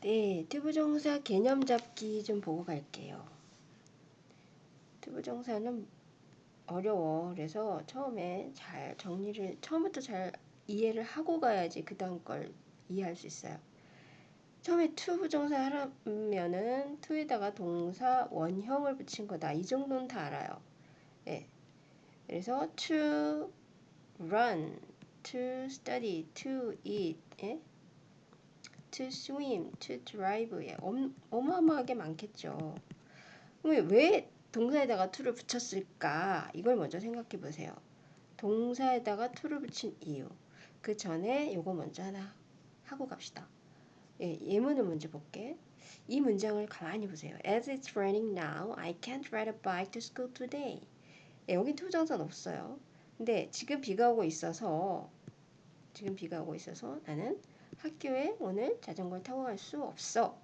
네, to부정사 개념 잡기 좀 보고 갈게요. to부정사는 어려워. 그래서 처음에 잘 정리를 처음부터 잘 이해를 하고 가야지 그 다음 걸 이해할 수 있어요. 처음에 to부정사 하려면은 to에다가 동사 원형을 붙인 거다. 이 정도는 다 알아요. 네. 그래서 to run, to study, to eat, 예? To swim, to drive 예, 어마어마하게 많겠죠. 왜 동사에다가 to를 붙였을까? 이걸 먼저 생각해 보세요. 동사에다가 to를 붙인 이유. 그 전에 요거 먼저 하나 하고 갑시다. 예, 예문을 먼저 볼게. 이 문장을 가만히 보세요. As it's raining now, I can't ride a bike to school today. 예, 여긴 투정사는 없어요. 근데 지금 비가 오고 있어서 지금 비가 오고 있어서 나는 학교에 오늘 자전거를 타고 갈 수 없어.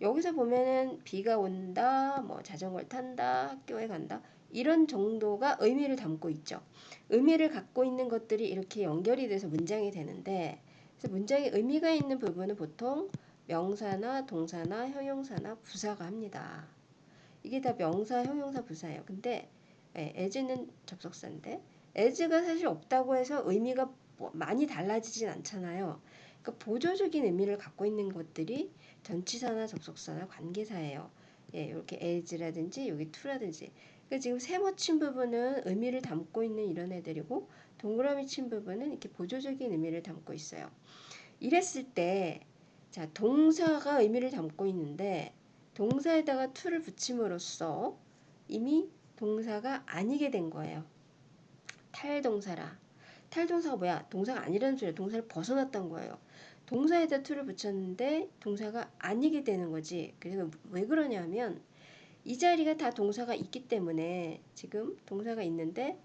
여기서 보면은 비가 온다, 뭐 자전거를 탄다, 학교에 간다. 이런 정도가 의미를 담고 있죠. 의미를 갖고 있는 것들이 이렇게 연결이 돼서 문장이 되는데 그래서 문장에 의미가 있는 부분은 보통 명사나 동사나 형용사나 부사가 합니다. 이게 다 명사, 형용사, 부사예요. 근데 예, as는 접속사인데 as가 사실 없다고 해서 의미가 뭐 많이 달라지진 않잖아요. 그러니까 보조적인 의미를 갖고 있는 것들이 전치사나 접속사나 관계사예요. 예, 이렇게 as라든지 여기 to라든지. 그러니까 지금 세모 친 부분은 의미를 담고 있는 이런 애들이고 동그라미 친 부분은 이렇게 보조적인 의미를 담고 있어요. 이랬을 때, 자, 동사가 의미를 담고 있는데 동사에다가 to를 붙임으로써 이미 동사가 아니게 된 거예요. 탈동사라. 탈동사가 뭐야? 동사가 아니라는 소리야. 동사를 벗어났던 거예요. 동사에다 to를 붙였는데 동사가 아니게 되는 거지. 그래서 왜 그러냐면 이 자리가 다 동사가 있기 때문에 지금 동사가 있는데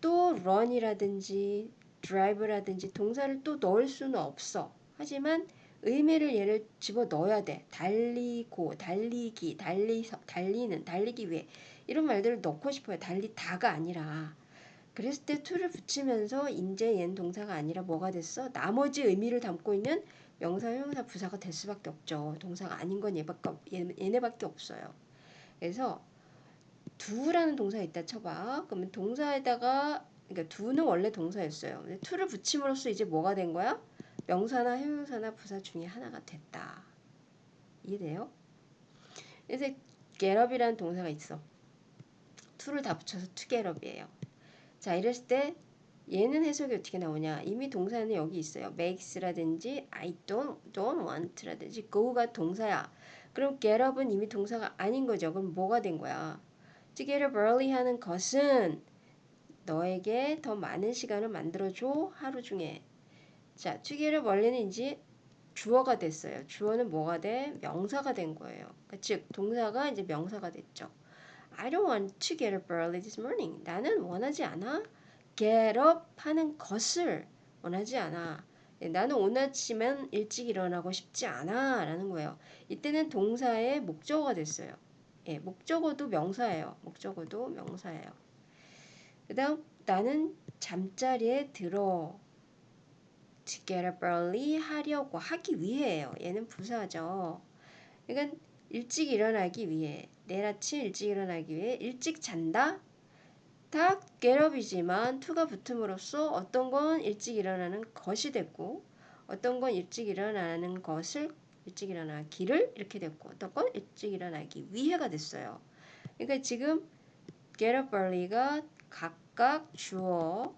또 run이라든지 drive라든지 동사를 또 넣을 수는 없어. 하지만 의미를 얘를 집어 넣어야 돼. 달리고, 달리기, 달리서, 달리는, 달리기 위해 이런 말들을 넣고 싶어요. 달리다가 아니라. 그랬을 때 to를 붙이면서 인제 얜 동사가 아니라 뭐가 됐어? 나머지 의미를 담고 있는 명사, 형용사, 부사가 될 수밖에 없죠. 동사가 아닌 건 얘밖에, 얘네밖에 없어요. 그래서 두라는 동사 있다 쳐봐. 그러면 동사에다가 그러니까 두는 원래 동사였어요. 근데 to를 붙임으로써 이제 뭐가 된 거야? 명사나 형용사나 부사 중에 하나가 됐다. 이해돼요? 그래서 get up이라는 동사가 있어. to를 다 붙여서 to get up이에요. 자, 이랬을 때 얘는 해석이 어떻게 나오냐? 이미 동사는 여기 있어요. makes라든지 I don't, don't want라든지 go가 동사야. 그럼 get up은 이미 동사가 아닌 거죠. 그럼 뭐가 된 거야? to get up early 하는 것은 너에게 더 많은 시간을 만들어줘 하루 중에. 자, to get up early는 이제 주어가 됐어요. 주어는 뭐가 돼? 명사가 된 거예요. 그러니까 즉 동사가 이제 명사가 됐죠. I don't want to get up early this morning. 나는 원하지 않아. get up 하는 것을 원하지 않아. 예, 나는 오늘 아침엔 일찍 일어나고 싶지 않아. 라는 거예요. 이때는 동사의 목적어가 됐어요. 예, 목적어도 명사예요. 목적어도 명사예요. 그 다음, 나는 잠자리에 들어. to get up early 하려고 하기 위해예요. 얘는 부사죠. 그러니까 일찍 일어나기 위해 내일 아침 일찍 일어나기 위해 일찍 잔다. 다 getup이지만 to가 붙음으로써 어떤 건 일찍 일어나는 것이 됐고 어떤 건 일찍 일어나는 것을 일찍 일어나기를 이렇게 됐고 어떤 건 일찍 일어나기 위해가 됐어요. 그러니까 지금 get up early가 각각 주어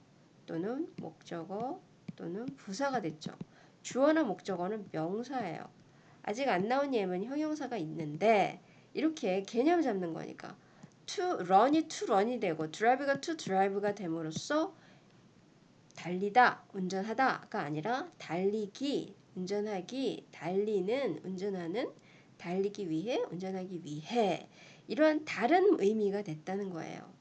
또는 목적어 또는 부사가 됐죠. 주어나 목적어는 명사예요. 아직 안 나온 예문 형용사가 있는데 이렇게 개념 잡는 거니까 to run이 to run이 되고 drive가 to drive가 됨으로써 달리다, 운전하다가 아니라 달리기, 운전하기, 달리는, 운전하는, 달리기 위해, 운전하기 위해 이러한 다른 의미가 됐다는 거예요.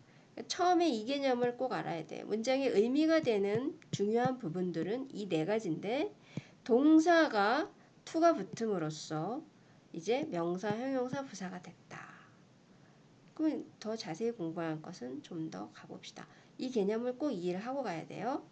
처음에 이 개념을 꼭 알아야 돼. 문장의 의미가 되는 중요한 부분들은 이 네 가지인데 동사가 to가 붙음으로써 이제 명사, 형용사, 부사가 됐다. 그럼 더 자세히 공부할 것은 좀 더 가봅시다. 이 개념을 꼭 이해를 하고 가야 돼요.